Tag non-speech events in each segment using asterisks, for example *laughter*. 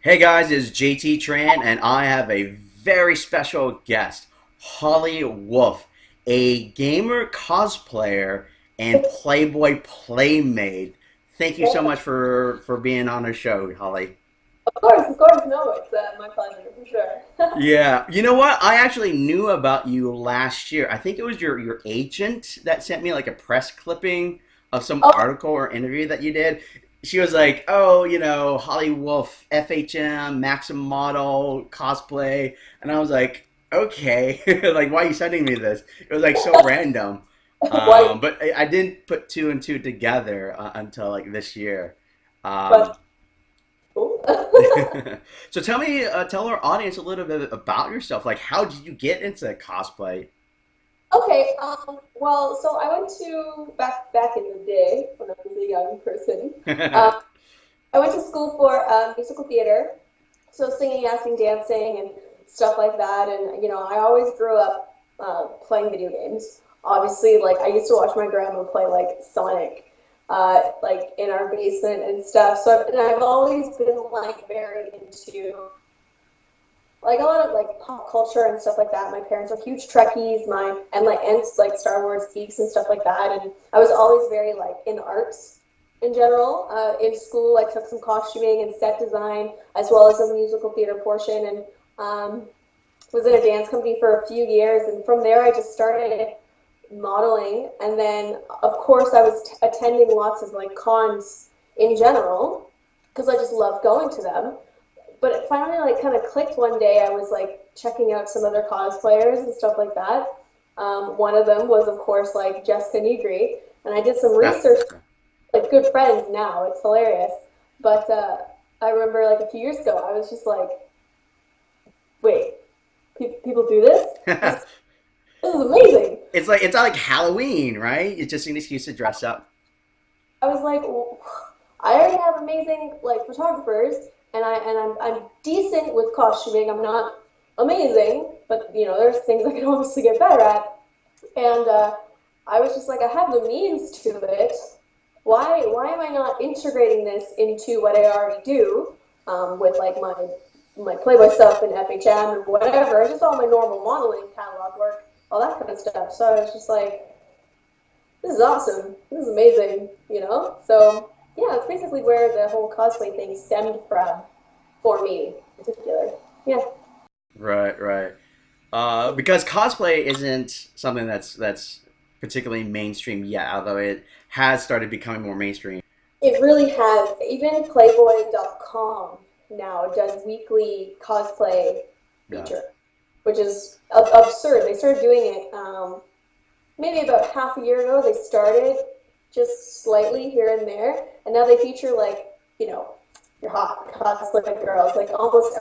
Hey guys, it's JT Tran, and I have a very special guest, Holly Wolf, a gamer cosplayer and Playboy playmate. Thank you so much for for being on the show, Holly. Of course, of course, no, it's uh, my pleasure for sure. *laughs* yeah, you know what? I actually knew about you last year. I think it was your your agent that sent me like a press clipping of some oh. article or interview that you did. She was like, "Oh, you know, Holly Wolf, FHM, Maxim model, cosplay," and I was like, "Okay, *laughs* like, why are you sending me this?" It was like so *laughs* random, um, but I, I, didn't put two and two together uh, until like this year. Um, *laughs* so tell me, uh, tell our audience a little bit about yourself. Like, how did you get into cosplay? Okay, um, well, so I went to back back in the day when I was a young person. *laughs* um, I went to school for uh, musical theater, so singing, acting, dancing, and stuff like that. And you know, I always grew up uh, playing video games. Obviously, like I used to watch my grandma play like Sonic uh, like in our basement and stuff. So I've, and I've always been like very into like a lot of like pop culture and stuff like that. My parents are huge Trekkies, my and like and like Star Wars geeks and stuff like that. And I was always very like in arts in general. Uh, in school, I took some costuming and set design as well as a musical theater portion, and um, was in a dance company for a few years. And from there, I just started modeling and then of course i was attending lots of like cons in general because i just loved going to them but it finally like kind of clicked one day i was like checking out some other cosplayers and stuff like that um, one of them was of course like jessica nigri and i did some research like good friends now it's hilarious but uh, i remember like a few years ago i was just like wait pe- people do this *laughs* This is amazing. It's like it's not like Halloween, right? It's just an excuse to dress up. I was like, well, I already have amazing like photographers, and I and I'm I'm decent with costuming. I'm not amazing, but you know, there's things I can *laughs* obviously get better at. And uh, I was just like, I have the means to it. Why why am I not integrating this into what I already do um, with like my my Playboy stuff and FHM and whatever, just all my normal modeling catalog work all that kind of stuff. So I was just like, this is awesome. This is amazing, you know? So yeah, it's basically where the whole cosplay thing stemmed from for me in particular. Yeah. Right, right. Uh, because cosplay isn't something that's that's particularly mainstream yet, although it has started becoming more mainstream. It really has. Even Playboy.com now does weekly cosplay feature. Yeah which is absurd. They started doing it um, maybe about half a year ago. They started just slightly here and there, and now they feature like you know your hot cosplay girls, like almost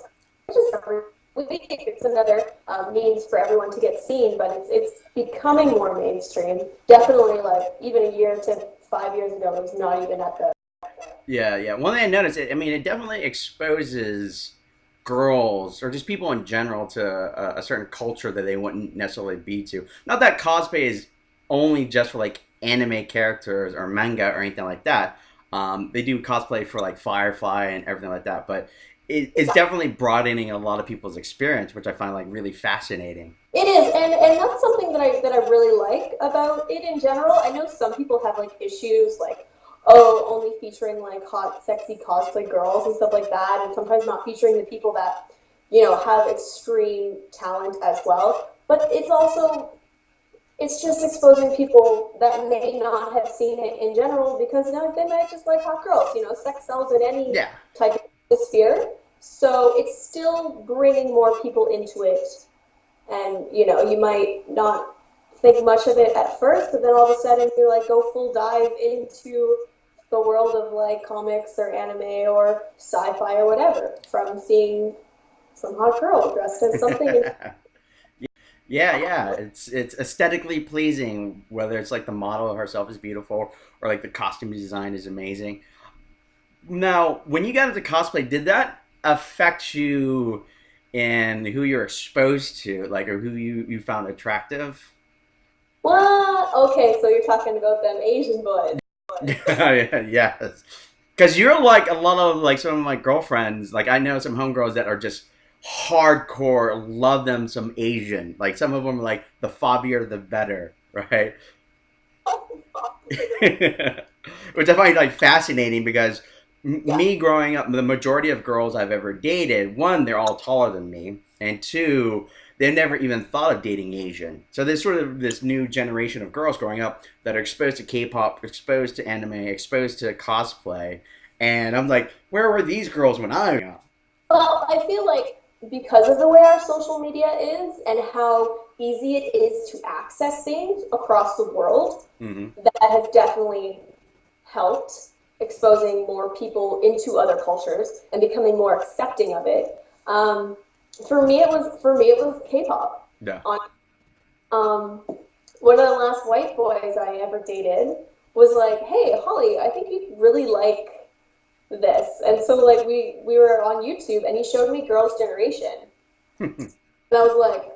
just every week. It's another um, means for everyone to get seen, but it's it's becoming more mainstream. Definitely, like even a year to five years ago, it was not even at the. Yeah, yeah. One thing I noticed, it I mean, it definitely exposes girls or just people in general to a, a, certain culture that they wouldn't necessarily be to. Not that cosplay is only just for like anime characters or manga or anything like that. Um, they do cosplay for like Firefly and everything like that, but it, it's definitely broadening a lot of people's experience, which I find like really fascinating. It is, and and that's something that I that I really like about it in general. I know some people have like issues like oh, only featuring like hot, sexy cosplay girls and stuff like that, and sometimes not featuring the people that, you know, have extreme talent as well. But it's also, it's just exposing people that may not have seen it in general because you know, they might just like hot girls. You know, sex sells in any yeah. type of sphere. So it's still bringing more people into it. And, you know, you might not think much of it at first, but then all of a sudden you like go full dive into the world of like comics or anime or sci-fi or whatever from seeing some hot girl dressed as something. *laughs* yeah, yeah, it's it's aesthetically pleasing. Whether it's like the model herself is beautiful or like the costume design is amazing. Now, when you got into cosplay, did that affect you in who you're exposed to, like, or who you you found attractive? What? Okay, so you're talking about them Asian boys. *laughs* yes. Because you're like a lot of like some of my girlfriends. Like I know some homegirls that are just hardcore, love them some Asian. Like some of them are like the fobbier the better, *laughs* right? *laughs* Which I find like fascinating because yeah. me growing up, the majority of girls I've ever dated, one, they're all taller than me, and two, they never even thought of dating Asian. So there's sort of this new generation of girls growing up that are exposed to K-pop, exposed to anime, exposed to cosplay, and I'm like, where were these girls when I was young? Well, I feel like because of the way our social media is and how easy it is to access things across the world, mm-hmm. that has definitely helped exposing more people into other cultures and becoming more accepting of it. Um, for me, it was for me it was K-pop. Yeah. On, um, one of the last white boys I ever dated was like, "Hey, Holly, I think you'd really like this." And so like we we were on YouTube, and he showed me Girls' Generation, *laughs* and I was like,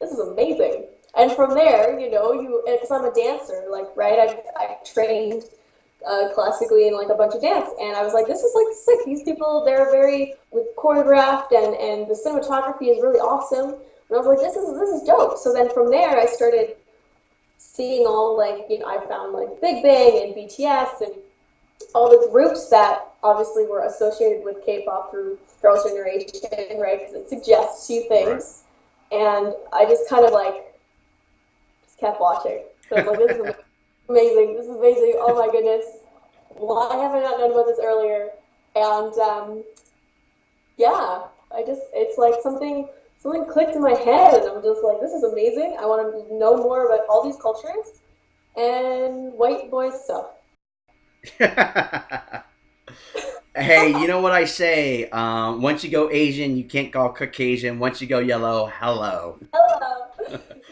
"This is amazing." And from there, you know, you because I'm a dancer, like right, I I trained uh, classically in like a bunch of dance. And I was like, this is like sick. These people, they're very with choreographed and, and the cinematography is really awesome. And I was like, this is, this is dope. So then from there, I started seeing all like, you know, I found like Big Bang and BTS and all the groups that obviously were associated with K-pop through Girls' Generation, right? Because it suggests you things. Right. And I just kind of like, just kept watching. So I was like, this is *laughs* amazing. This is amazing. Oh my goodness. Why have I not known about this earlier? And um, yeah, I just it's like something something clicked in my head, and I'm just like, this is amazing. I want to know more about all these cultures and white boy stuff. *laughs* hey, you know what I say? Um, once you go Asian, you can't go Caucasian. Once you go yellow, hello. Hello.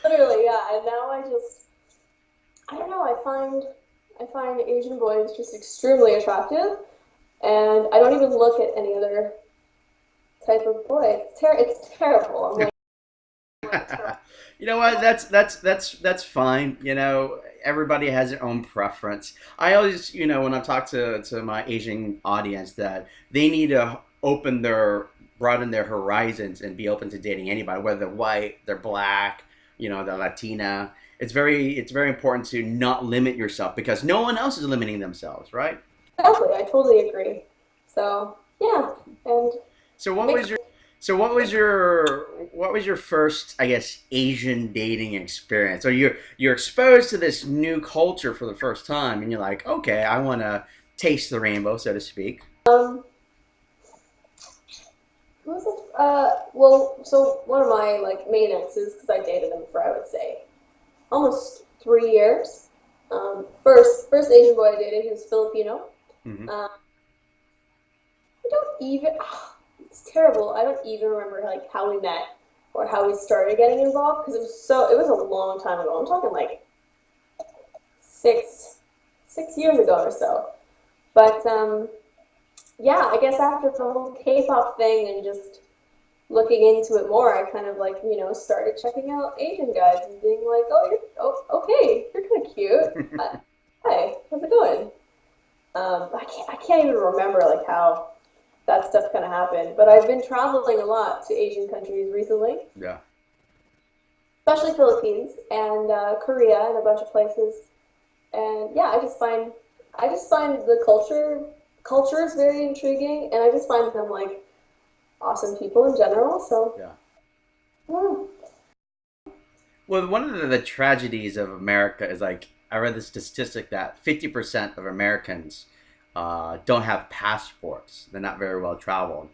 Literally, yeah. And now I just I don't know. I find I find Asian boys just extremely attractive, and I don't even look at any other type of boy. It's, ter- it's terrible. I'm like, *laughs* you know what? That's that's that's that's fine. You know, everybody has their own preference. I always, you know, when I talk to to my Asian audience, that they need to open their broaden their horizons and be open to dating anybody, whether they're white, they're black, you know, they're Latina it's very it's very important to not limit yourself because no one else is limiting themselves, right? Exactly, I totally agree. So yeah, and so what was your so what was your what was your first I guess Asian dating experience? So you're you're exposed to this new culture for the first time, and you're like, okay, I want to taste the rainbow, so to speak. Um, was it? Uh, well, so one of my like main exes, because I dated him for I would say almost three years. Um, first, first Asian boy I dated, he was Filipino. Mm-hmm. Um, I don't even. Oh, it's terrible. I don't even remember like how we met or how we started getting involved because it was so. It was a long time ago. I'm talking like six six years ago or so. But um, yeah, I guess after the whole K-pop thing and just looking into it more, I kind of like, you know, started checking out Asian guys and being like, oh, you're, oh okay, you're kind of cute. uh, *laughs* hi, how's it going? Um, I can't, I can't even remember like how that stuff gonna happen. but I've been traveling a lot to Asian countries recently. Yeah. Especially Philippines and uh, Korea and a bunch of places. And yeah, I just find, I just find the culture, culture is very intriguing, and I just find them like awesome people in general. So yeah. yeah. Well, one of the, the tragedies of America is like I read the statistic that fifty percent of Americans uh, don't have passports. They're not very well traveled.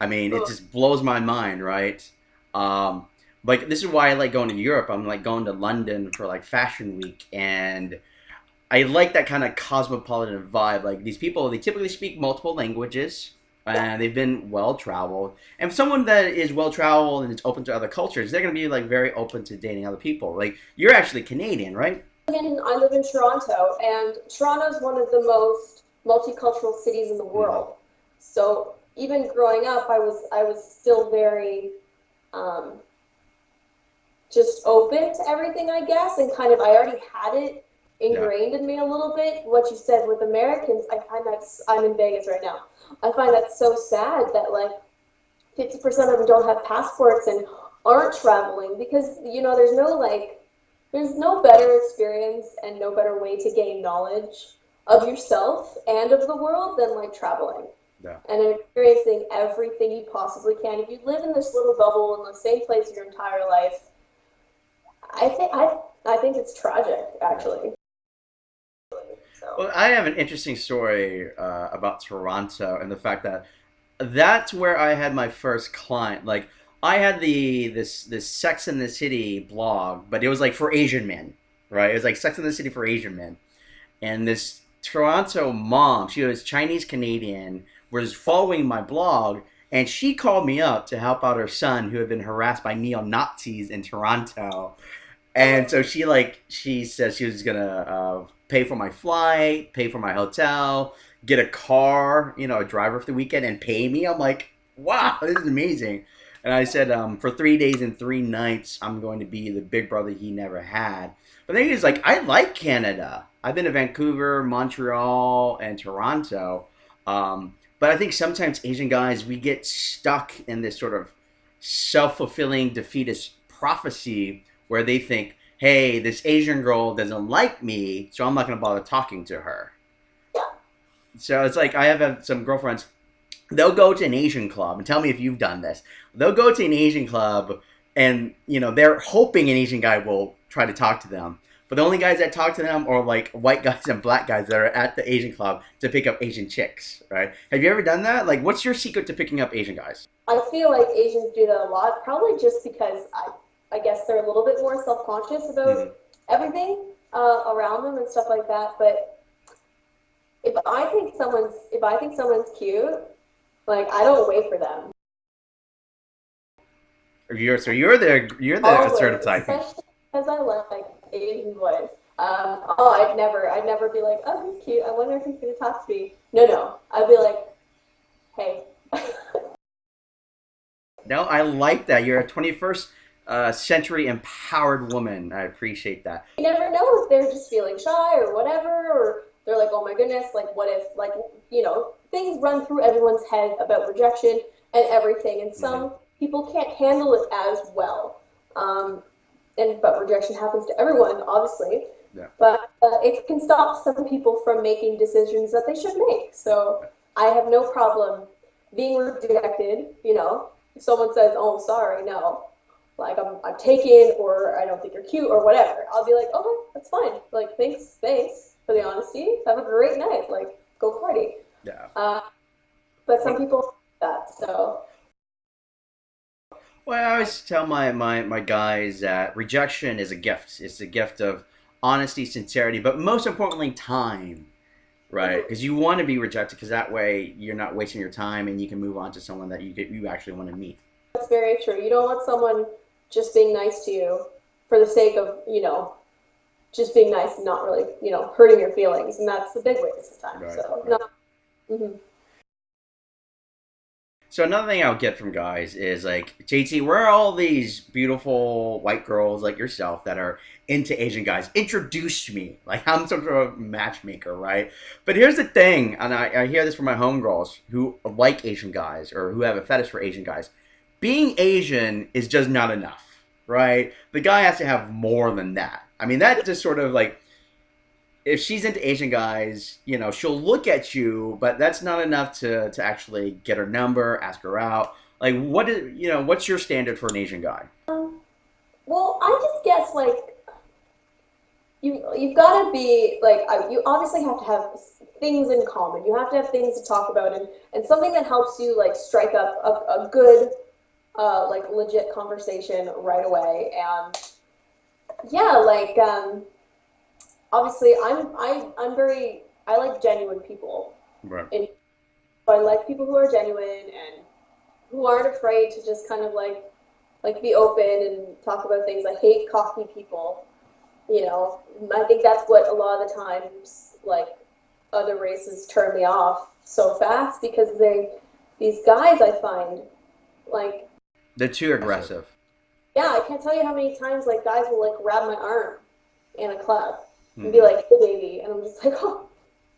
I mean, it just blows my mind, right? Um, like this is why I like going to Europe. I'm like going to London for like Fashion Week, and I like that kind of cosmopolitan vibe. Like these people, they typically speak multiple languages and they've been well traveled. And someone that is well traveled and is open to other cultures, they're going to be like very open to dating other people. Like you're actually Canadian, right? I live in Toronto, and Toronto is one of the most multicultural cities in the mm-hmm. world. So even growing up, I was I was still very um, just open to everything, I guess, and kind of I already had it ingrained in me a little bit. What you said with Americans, I find that's I'm in Vegas right now. I find that so sad that like 50% of them don't have passports and aren't traveling because you know there's no like there's no better experience and no better way to gain knowledge of yourself and of the world than like traveling. Yeah. And experiencing everything you possibly can. If you live in this little bubble in the same place your entire life, I think I I think it's tragic actually. So. Well, I have an interesting story uh, about Toronto and the fact that that's where I had my first client. Like I had the this this Sex in the City blog, but it was like for Asian men, right? It was like Sex in the City for Asian men, and this Toronto mom, she was Chinese Canadian, was following my blog, and she called me up to help out her son who had been harassed by neo Nazis in Toronto. And so she like she said she was gonna uh, pay for my flight, pay for my hotel, get a car, you know, a driver for the weekend, and pay me. I'm like, wow, this is amazing. And I said, um, for three days and three nights, I'm going to be the big brother he never had. But then he's like, I like Canada. I've been to Vancouver, Montreal, and Toronto. Um, but I think sometimes Asian guys, we get stuck in this sort of self fulfilling defeatist prophecy where they think, hey, this Asian girl doesn't like me, so I'm not going to bother talking to her. So it's like I have some girlfriends. They'll go to an Asian club and tell me if you've done this. They'll go to an Asian club and you know they're hoping an Asian guy will try to talk to them. But the only guys that talk to them are like white guys and black guys that are at the Asian club to pick up Asian chicks, right? Have you ever done that? Like, what's your secret to picking up Asian guys? I feel like Asians do that a lot, probably just because I, I guess they're a little bit more self conscious about mm-hmm. everything uh, around them and stuff like that. But if I think someone's if I think someone's cute, like I don't wait for them. You're so you're the you're the Always, assertive type. Especially because I like Asian voice. Um, oh, I'd never, I'd never be like, oh, he's cute. I wonder if he's gonna talk to me. No, no, I'd be like, hey. *laughs* no, I like that. You're a 21st uh, century empowered woman. I appreciate that. You never know if they're just feeling shy or whatever, or they're like, oh my goodness, like what if, like you know, things run through everyone's head about rejection and everything, and some mm-hmm. people can't handle it as well. Um, and but rejection happens to everyone, obviously. Yeah. But uh, it can stop some people from making decisions that they should make. So I have no problem being rejected. You know, if someone says, "Oh, I'm sorry," no, like I'm, I'm taken, or I don't think you're cute, or whatever, I'll be like, "Okay, that's fine." Like, thanks, thanks for the honesty. Have a great night. Like, go party. Yeah. Uh, but some people that so well, I always tell my, my, my guys that rejection is a gift. It's a gift of honesty, sincerity, but most importantly, time, right? Because you want to be rejected because that way you're not wasting your time and you can move on to someone that you get, you actually want to meet. That's very true. You don't want someone just being nice to you for the sake of, you know, just being nice and not really, you know, hurting your feelings. And that's the big waste of time. Right, so, right. no. Mm-hmm. So another thing I'll get from guys is like, JT, where are all these beautiful white girls like yourself that are into Asian guys? Introduce me. Like I'm some sort of matchmaker, right? But here's the thing, and I, I hear this from my homegirls who like Asian guys or who have a fetish for Asian guys. Being Asian is just not enough, right? The guy has to have more than that. I mean, that just sort of like if she's into Asian guys, you know, she'll look at you, but that's not enough to to actually get her number, ask her out. Like, what is you know, what's your standard for an Asian guy? Um, well, I just guess like you you've got to be like you obviously have to have things in common. You have to have things to talk about and and something that helps you like strike up a, a good uh, like legit conversation right away. And yeah, like um obviously I'm I I'm very I like genuine people. Right. And I like people who are genuine and who aren't afraid to just kind of like like be open and talk about things. I hate cocky people. You know, I think that's what a lot of the times like other races turn me off so fast because they these guys I find like they're too aggressive. Yeah, I can't tell you how many times like guys will like grab my arm in a club and be like, "Hey, baby," and I'm just *laughs* like, "Oh,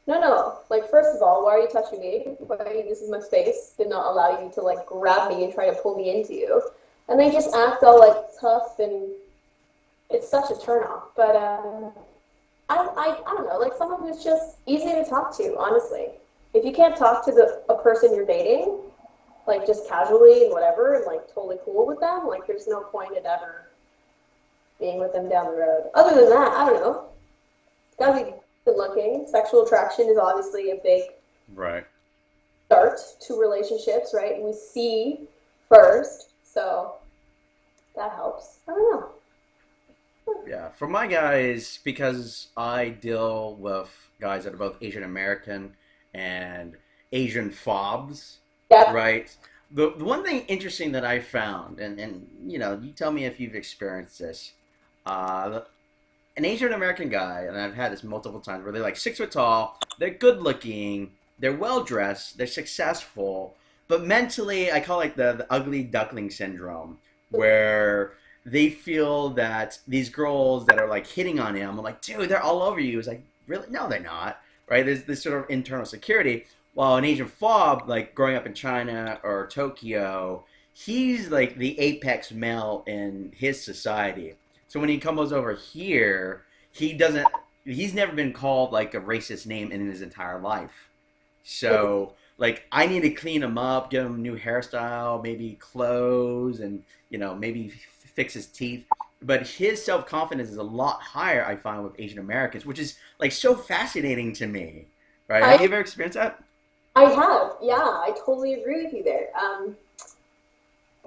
no, no! Like, first of all, why are you touching me? Why are you, this is my space. Did not allow you to like grab me and try to pull me into you." And they just act all like tough, and it's such a turnoff. But uh, I, I, I don't know. Like someone who's just easy to talk to, honestly. If you can't talk to the a person you're dating, like just casually and whatever, and like totally cool with them, like there's no point in ever being with them down the road. Other than that, I don't know. Gotta be good looking. Sexual attraction is obviously a big right start to relationships, right? And we see first, so that helps. I don't know. Yeah, for my guys, because I deal with guys that are both Asian American and Asian fobs, Yeah. right? The, the one thing interesting that I found, and, and you know, you tell me if you've experienced this, uh, an Asian American guy, and I've had this multiple times, where they're like six foot tall, they're good looking, they're well dressed, they're successful, but mentally, I call it the, the ugly duckling syndrome, where they feel that these girls that are like hitting on him, I'm like, dude, they're all over you. It's like, really? No, they're not. Right? There's this sort of internal security. While an Asian fob, like growing up in China or Tokyo, he's like the apex male in his society. So when he comes over here, he doesn't. He's never been called like a racist name in his entire life. So like I need to clean him up, give him a new hairstyle, maybe clothes, and you know maybe f- fix his teeth. But his self confidence is a lot higher, I find, with Asian Americans, which is like so fascinating to me. Right? I- Have you ever experienced that? I have, yeah, I totally agree with you there. Um,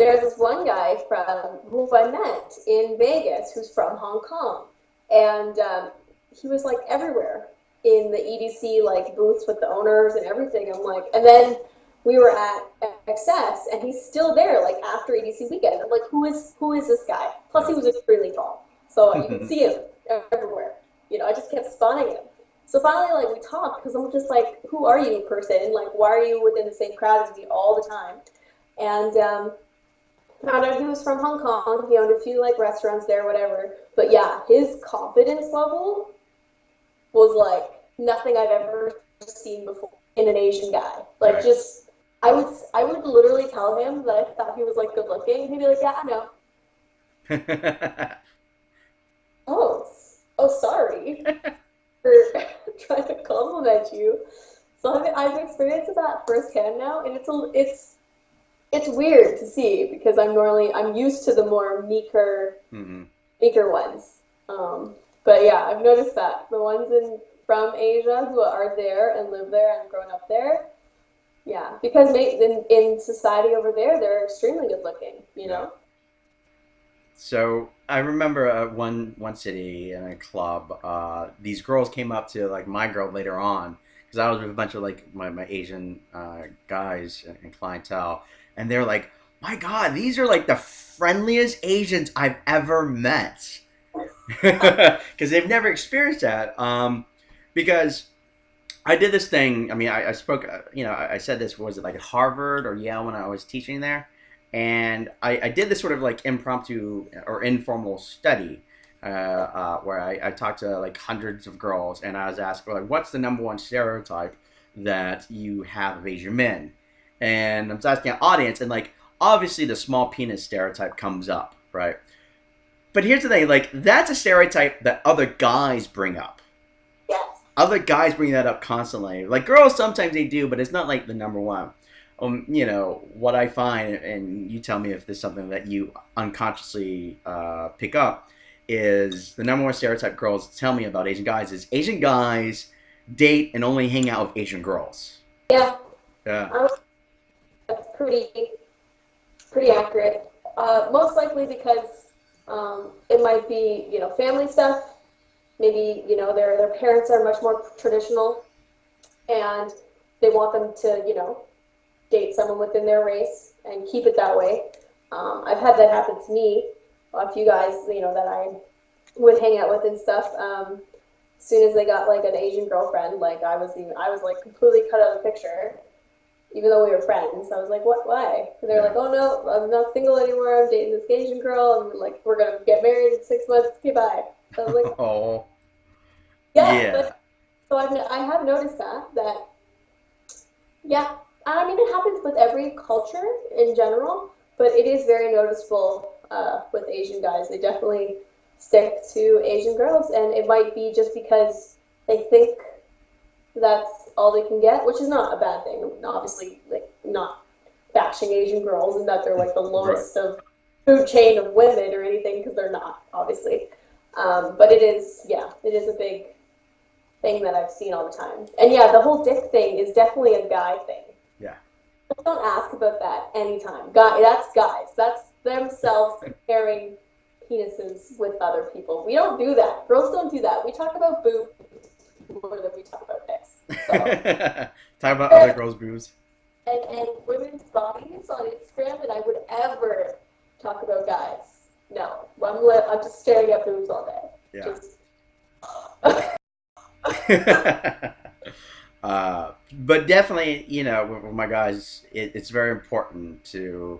there's this one guy from who I met in Vegas who's from Hong Kong, and um, he was like everywhere in the EDC like booths with the owners and everything. I'm like, and then we were at XS, and he's still there like after EDC weekend. I'm like, who is who is this guy? Plus, he was extremely tall, so you could see him everywhere. You know, I just kept spotting him. So finally, like we talked because I'm just like, who are you, person? Like, why are you within the same crowd as me all the time? And um, found out he was from Hong Kong. He owned a few like restaurants there, whatever. But yeah, his confidence level was like nothing I've ever seen before in an Asian guy. Like Right. just, I would I would literally tell him that I thought he was like good looking. He'd be like, yeah, I know. *laughs* Oh, oh, sorry *laughs* for *laughs* trying to compliment you. So I've, I've experienced that firsthand now, and it's a, it's it's weird to see because I'm normally I'm used to the more meeker Mhm. meeker ones. Um, but yeah, I've noticed that the ones in from Asia who are there and live there and grown up there, yeah, because in in society over there they're extremely good looking, you know. So I remember uh, one one city in a club. Uh, these girls came up to like my girl later on because I was with a bunch of like my, my Asian uh, guys and clientele, and they're like, "My God, these are like the friendliest Asians I've ever met," *laughs* because they've never experienced that. Um, because I did this thing. I mean, I, I spoke. uh, You know, I, I said this was it like at Harvard or Yale when I was teaching there and I, I did this sort of like impromptu or informal study uh, uh, where I, I talked to like hundreds of girls and I was asked like what's the number one stereotype that you have of Asian men and I was asking an audience and like obviously the small penis stereotype comes up right but here's the thing like that's a stereotype that other guys bring up Yes. other guys bring that up constantly. Like girls, sometimes they do, but it's not like the number one. Um, you know what I find, and you tell me if there's something that you unconsciously uh, pick up, is the number one stereotype girls tell me about Asian guys is Asian guys date and only hang out with Asian girls. Yeah. Yeah. That's pretty pretty accurate. Uh, most likely because um, it might be you know family stuff. Maybe you know their their parents are much more traditional, and they want them to you know date someone within their race and keep it that way. Um, I've had that happen to me. A few guys you know that I would hang out with and stuff. Um, as soon as they got like an Asian girlfriend, like I was even I was like completely cut out of the picture even though we were friends. I was like, what, why? They're like, oh no, I'm not single anymore. I'm dating this Asian girl, and like we're gonna get married in six months. Okay, bye. I was like, *laughs* Oh. Yeah, Yeah. but so I've, I have noticed that that yeah, I mean it happens with every culture in general, but it is very noticeable uh, with Asian guys. They definitely stick to Asian girls, and it might be just because they think that's all they can get, which is not a bad thing. Obviously, like not bashing Asian girls and that they're like the lowest of food chain of women or anything because they're not, obviously. Um, but it is, yeah, it is a big thing that I've seen all the time. And yeah, the whole dick thing is definitely a guy thing. Yeah. Don't ask about that anytime. Guy, that's guys. That's themselves comparing penises with other people. We don't do that. Girls don't do that. We talk about boobs more than we talk about dicks. So, *laughs* Talk about other girls' boobs. and, and women's bodies on Instagram, and I would ever talk about guys. No, I'm, li- I'm just staring at boobs all day. Yeah. Just, *laughs* uh, but definitely, you know, with, with my guys, it, it's very important to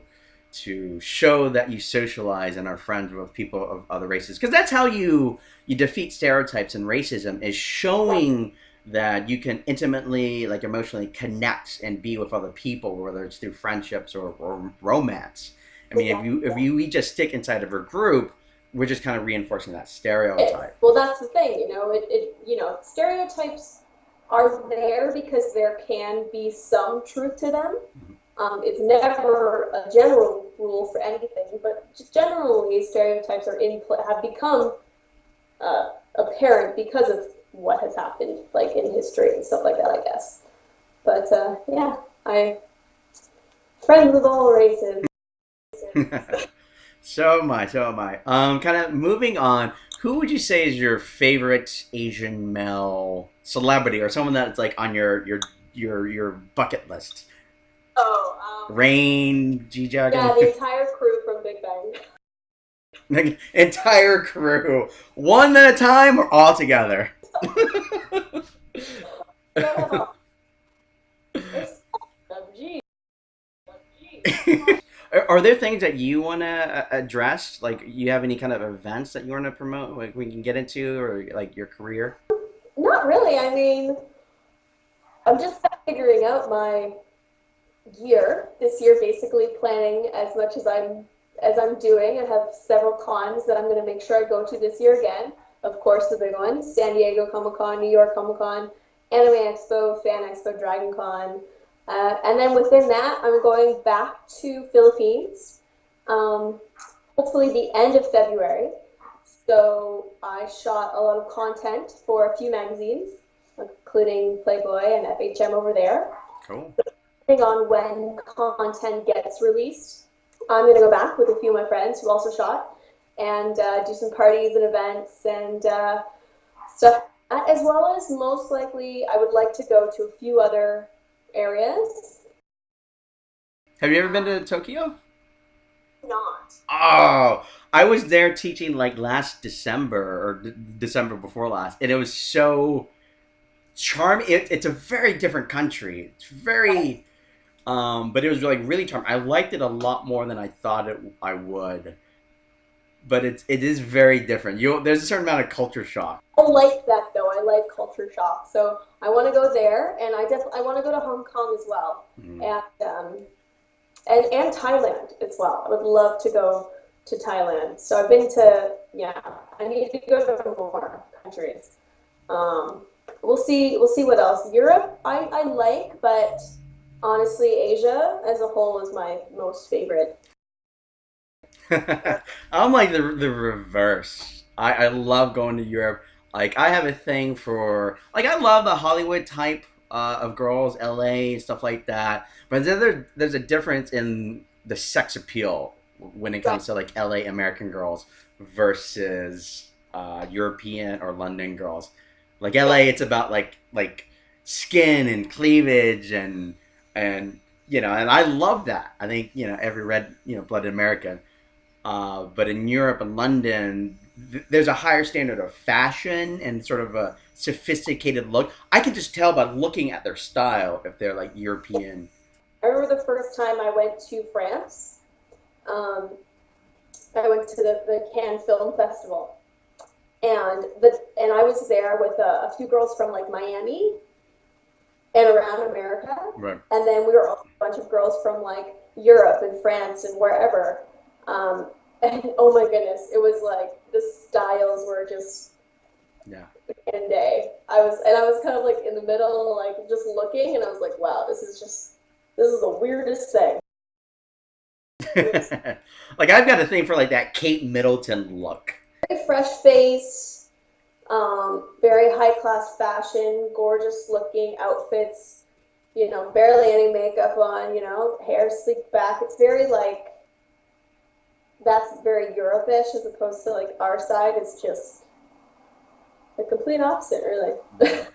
to show that you socialize and are friends with people of other races because that's how you you defeat stereotypes and racism is showing that you can intimately like emotionally connect and be with other people whether it's through friendships or, or romance i mean if you if you we just stick inside of a group we're just kind of reinforcing that stereotype well, that's the thing, you know. It, it, you know, stereotypes are there because there can be some truth to them. Mm-hmm. Um, it's never a general rule for anything, but just generally, stereotypes are in have become uh, apparent because of what has happened, like in history and stuff like that, I guess. But uh, yeah, I friends with all races. *laughs* so am I. So am I. Um, kind of moving on. Who would you say is your favorite Asian male celebrity, or someone that's like on your your your your bucket list? Oh, um, Rain, G yeah, the entire crew from Big Bang. *laughs* the entire crew, one at a time or all together? No. It's- Gee. Gee. Are, are there things that you want to address? Like, you have any kind of events that you want to promote? Like, we can get into, or like your career? Not really. I mean, I'm just figuring out my year this year, basically planning as much as I'm as I'm doing. I have several cons that I'm going to make sure I go to this year again. Of course, the big ones: San Diego Comic Con, New York Comic Con, Anime Expo, Fan Expo, Dragon Con. Uh, and then within that, I'm going back to Philippines, um, hopefully the end of February. So I shot a lot of content for a few magazines, including Playboy and FHM over there. Cool. Depending on when content gets released, I'm going to go back with a few of my friends who also shot and uh, do some parties and events and uh, stuff. As well as most likely, I would like to go to a few other areas. Have you ever been to Tokyo? Not. Oh, I was there teaching like last December or d- December before last, and it was so charming. It, it's a very different country. It's very, um, but it was like really charming. I liked it a lot more than I thought it I would. But it's it is very different. You there's a certain amount of culture shock. I like that though. I like culture shock. So I want to go there, and I def- I want to go to Hong Kong as well, Mhm. and um, and and Thailand as well. I would love to go to Thailand. So I've been to yeah. I need to go to more countries. Um, we'll see. We'll see what else. Europe, I I like, but honestly, Asia as a whole is my most favorite. *laughs* I'm like the the reverse. I, I love going to Europe. Like I have a thing for like I love the Hollywood type uh, of girls, LA and stuff like that. But then there, there's a difference in the sex appeal when it comes to like LA American girls versus uh, European or London girls. Like LA, it's about like like skin and cleavage and and you know, and I love that. I think you know every red you know blooded American. Uh, but in Europe and London, th- there's a higher standard of fashion and sort of a sophisticated look. I can just tell by looking at their style if they're like European. I remember the first time I went to France. Um, I went to the, the Cannes Film Festival. and the and I was there with a, a few girls from like Miami and around America, Right. and then we were also a bunch of girls from like Europe and France and wherever. Um, *laughs* and oh my goodness, it was like the styles were just Yeah. and day. I was and I was kind of like in the middle, like just looking, and I was like, wow, this is just this is the weirdest thing. *laughs* like I've got a thing for like that Kate Middleton look. Fresh face, um, very high class fashion, gorgeous looking outfits. You know, barely any makeup on. You know, hair sleeked back. It's very like that's very Europe-ish as opposed to like our side. is just the complete opposite, really.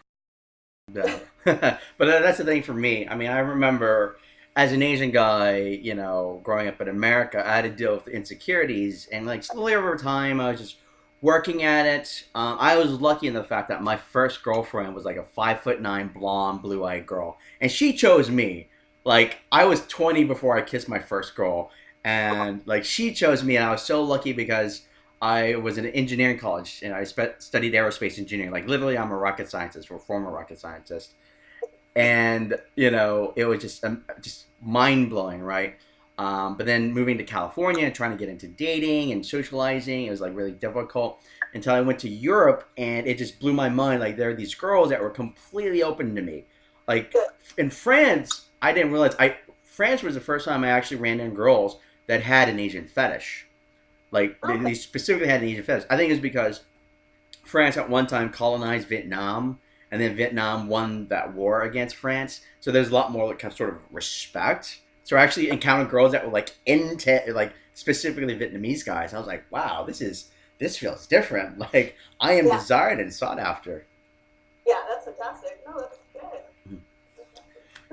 Yeah. *laughs* but that's the thing for me. I mean, I remember as an Asian guy, you know, growing up in America, I had to deal with insecurities, and like slowly over time, I was just working at it. Um, I was lucky in the fact that my first girlfriend was like a five foot nine blonde, blue eyed girl, and she chose me. Like I was twenty before I kissed my first girl, and like she chose me, and I was so lucky because I was in engineering college and I spe- studied aerospace engineering. Like literally, I'm a rocket scientist or former rocket scientist, and you know it was just um, just mind blowing, right? Um, but then moving to California trying to get into dating and socializing, it was like really difficult until I went to Europe and it just blew my mind. Like there are these girls that were completely open to me. Like in France, I didn't realize I France was the first time I actually ran into girls that had an Asian fetish. Like they, they specifically had an Asian fetish. I think it's because France at one time colonized Vietnam, and then Vietnam won that war against France. So there's a lot more like kind of sort of respect. So I actually encountered girls that were like into like specifically Vietnamese guys. I was like, wow, this is this feels different. *laughs* Like I am Yeah. desired and sought after. Yeah, that's fantastic. No, that's good.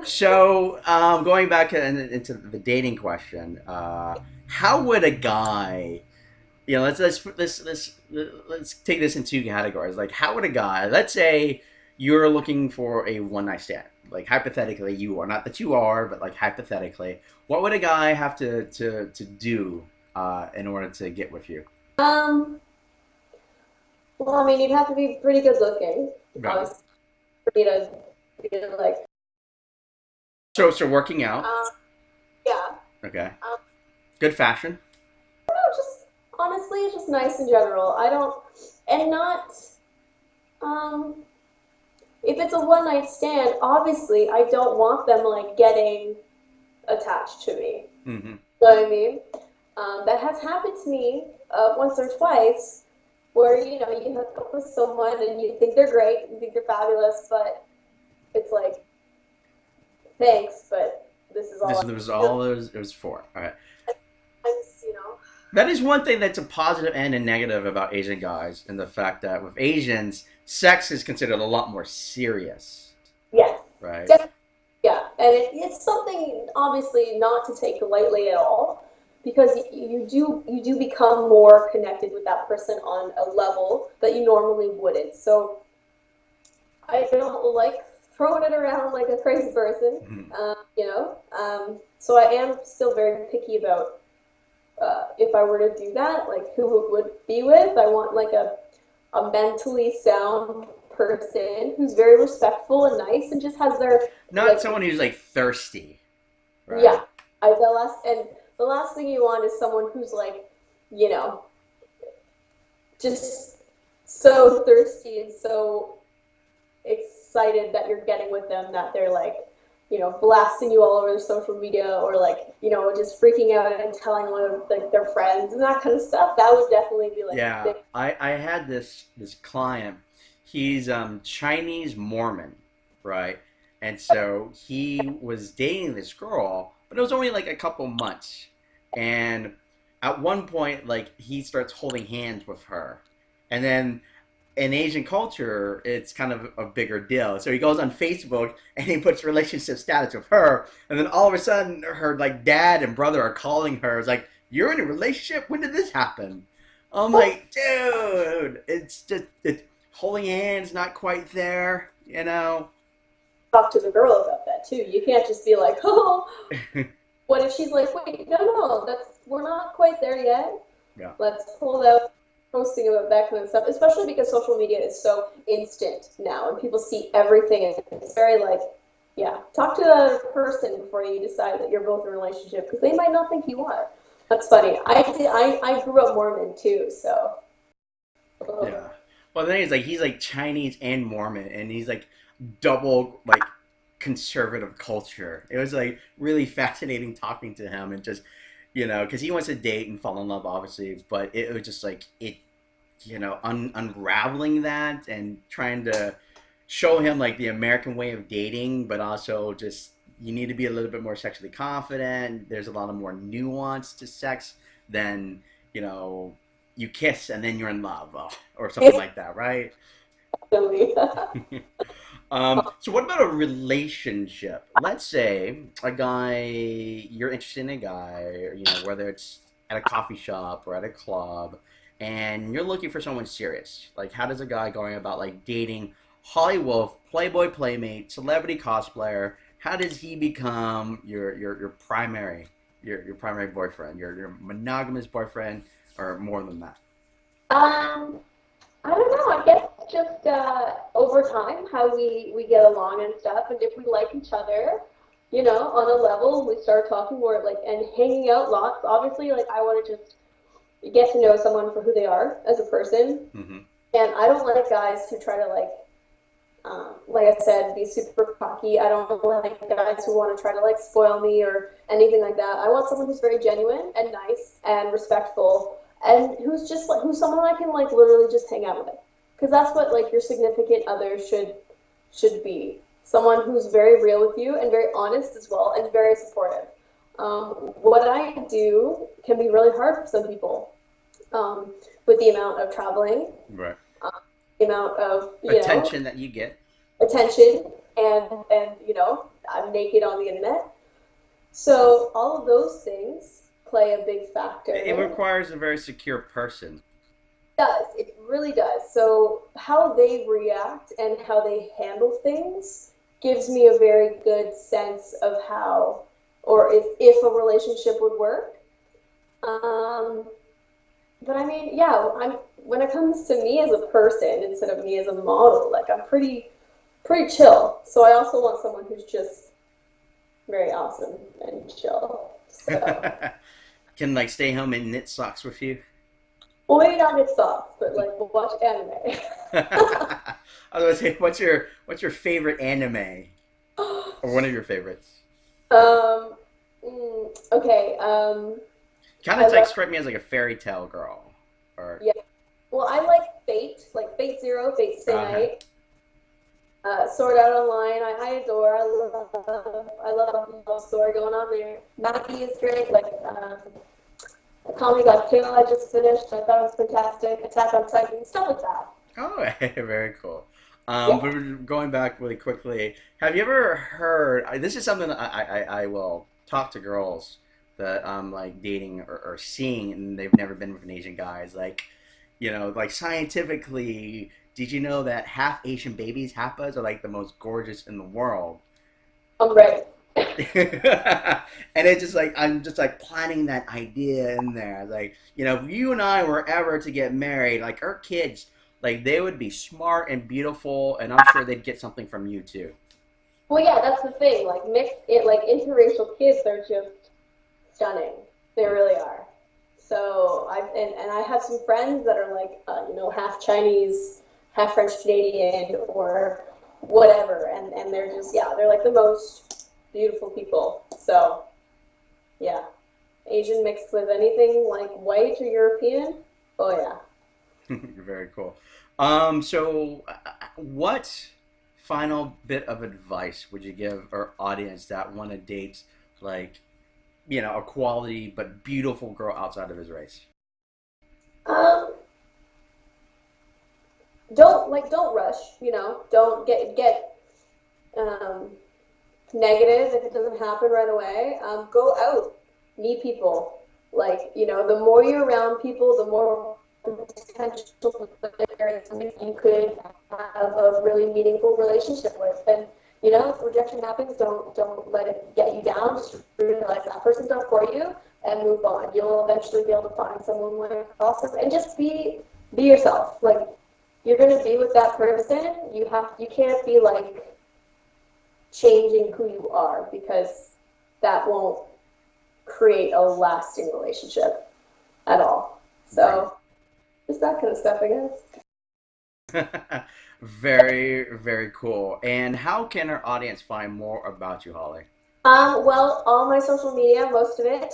So um, going back in, into the dating question, uh, how would a guy, you know, let's let's let's let's let's take this in two categories. Like, how would a guy, let's say, you're looking for a one night stand. Like hypothetically, you are not that you are, but like hypothetically, what would a guy have to to to do uh, in order to get with you? Um, well, I mean, you'd have to be pretty good looking, obviously, for me to be like, So so working out, um, yeah. okay, Um, good fashion. No, just honestly, it's just nice in general. I don't, and not, um, if it's a one night stand, obviously, I don't want them like getting attached to me. hmm You know what I mean? Um, that has happened to me uh, once or twice, where you know you hook up with someone and you think they're great, you think they're fabulous, but it's like, thanks, but this is all. This was all it was, it was for. All right. you know. That is one thing that's a positive and a negative about Asian guys, and the fact that with Asians, sex is considered a lot more serious, Yes. right? Def- Yeah, and it, it's something obviously not to take lightly at all, because you do you do become more connected with that person on a level that you normally wouldn't. So I don't like throwing it around like a crazy person, Mhm. um, you know. Um, so I am still very picky about uh, if I were to do that, like who it would be with. I want like a a mentally sound person who's very respectful and nice and just has their Not like- someone who's like thirsty, right? yeah. I the last and the last thing you want is someone who's like, you know, just so thirsty and so excited that you're getting with them that they're like, you know, blasting you all over their social media or like, you know, just freaking out and telling one of like their friends and that kind of stuff. That would definitely be like Yeah, big- I, I had this this client. He's um Chinese Mormon, right? And so he was dating this girl, but it was only like a couple months. And at one point, like he starts holding hands with her, and then in Asian culture, it's kind of a bigger deal. So he goes on Facebook and he puts relationship status with her, and then all of a sudden, her like dad and brother are calling her. It's like, "You're in a relationship? When did this happen?" I'm like, dude, it's just it's holding hands, not quite there, you know. talk to the girl about that too. You can't just be like, *laughs* oh, *laughs* what if she's like, wait, no, no, that's we're not quite there yet. Yeah. Let's hold out posting about that kind of stuff, especially because social media is so instant now and people see everything and it's very like, yeah, talk to the person before you decide that you're both in a relationship because they might not think you are. That's funny. I did, I, I grew up Mormon too, so. Yeah. Well, the thing is, like, he's like Chinese and Mormon, and he's like double like conservative culture. It was like really *laughs* fascinating talking to him and just you know because he wants to date and fall in love, obviously, but it was just like it, you know, un- unraveling that and trying to show him like the American way of dating, but also just you need to be a little bit more sexually confident. There's a lot of more nuance to sex than you know you kiss and then you're in love uh, or something *laughs* like that, right? *laughs* um, so what about a relationship? Let's say a guy you're interested in a guy, you know, whether it's at a coffee shop or at a club, and you're looking for someone serious. Like, how does a guy going about like dating Hollywood Playboy playmate, celebrity cosplayer? How does he become your your, your primary your, your primary boyfriend, your your monogamous boyfriend? or more than that? Um, I don't know. I guess just uh, over time, how we we get along and stuff, and if we like each other, you know, on a level, we start talking more like and hanging out lots. Obviously, like I want to just get to know someone for who they are as a person, mm-hmm. and I don't like guys who try to like um, like I said, be super cocky. I don't like guys who want to try to like spoil me or anything like that. I want someone who's very genuine and nice and respectful and who's just like who's someone I can like literally just hang out with because that's what like your significant other should should be. Someone who's very real with you and very honest as well and very supportive. Um, what I do can be really hard for some people um, with the amount of traveling right. um, the amount of attention know, that you get. Attention and and you know I'm naked on the internet. So all of those things play a big factor. It requires a very secure person. Does. It really does. So how they react and how they handle things gives me a very good sense of how or if, if a relationship would work. Um, but I mean, yeah, I'm when it comes to me as a person instead of me as a model, like I'm pretty pretty chill. So I also want someone who's just very awesome and chill. So *laughs* can like stay home and knit socks with you? Not knit socks, but like watch anime. *laughs* *laughs* I was gonna say, what's your what's your favorite anime, or one of your favorites? Um. Mm, okay. Um. Kind of like strike me as like a fairy tale girl, or yeah. Well, I like Fate, like Fate Zero, Fate Stay uh-huh. Night. Uh, Sword Art Online, I, I adore. I love, I love the love story going on there. Maggie is great. Like, um, Akame ga Kill, I just finished. I thought it was fantastic. Attack on Titan, stuff like that. Oh, *laughs* very cool. Um, yeah. But going back really quickly, have you ever heard? This is something I, I, I will talk to girls that I'm like dating or, or seeing, and they've never been with an Asian guy. Is like, you know, like scientifically, did you know that half Asian babies, Hapas, are like the most gorgeous in the world? I'm ready. *laughs* and it's just like I'm just like planting that idea in there. Like, you know, if you and I were ever to get married, like our kids, like they would be smart and beautiful, and I'm sure they'd get something from you too. Well, yeah, that's the thing. Like mixed, it like interracial kids, they're just stunning. They really are. So I and, and I have some friends that are like, uh, you know, half Chinese, half French Canadian, or whatever, and and they're just yeah, they're like the most beautiful people. So, yeah, Asian mixed with anything like white or European. Oh yeah. *laughs* Very cool. Um, so, what final bit of advice would you give our audience that want to date like, you know, a quality but beautiful girl outside of his race? Um, don't like don't rush. You know, don't get get um negative if it doesn't happen right away. Um, go out, meet people. Like, you know, the more you're around people, the more potential you could have a really meaningful relationship with. And, you know, if rejection happens, don't don't let it get you down. Just realize that person's not for you and move on. You'll eventually be able to find someone with awesome and just be be yourself. Like you're gonna be with that person. You have you can't be like changing who you are because that won't create a lasting relationship at all. So just that kind of stuff, I guess. *laughs* very, very cool. And how can our audience find more about you, Holly? Um, well, all my social media, most of it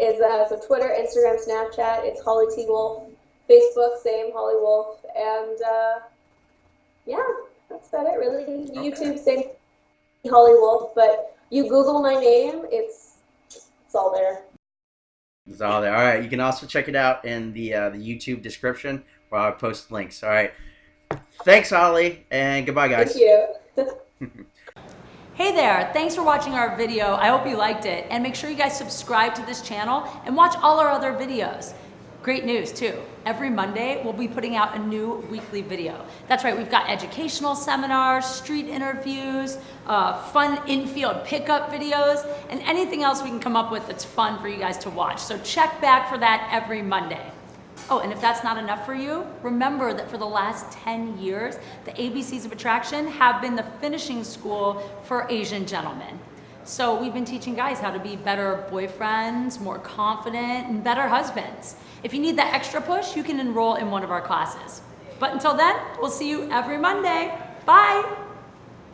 is uh, so Twitter, Instagram, Snapchat. It's Holly T Wolf. Facebook, same Holly Wolf, and uh, yeah, that's about it. Really, Okay. YouTube, same Holly Wolf. But you Google my name, it's it's all there. It's all there. All right. You can also check it out in the uh, the YouTube description where I post links. All right. Thanks, Holly, and goodbye, guys. Thank you. *laughs* Hey there, thanks for watching our video. I hope you liked it. And make sure you guys subscribe to this channel and watch all our other videos. Great news too. Every Monday, we'll be putting out a new weekly video. That's right, we've got educational seminars, street interviews, uh, fun infield pickup videos, and anything else we can come up with that's fun for you guys to watch. So check back for that every Monday. Oh, and if that's not enough for you, remember that for the last 10 years, the ABCs of Attraction have been the finishing school for Asian gentlemen. So we've been teaching guys how to be better boyfriends, more confident, and better husbands. If you need that extra push, you can enroll in one of our classes. But until then, we'll see you every Monday. Bye!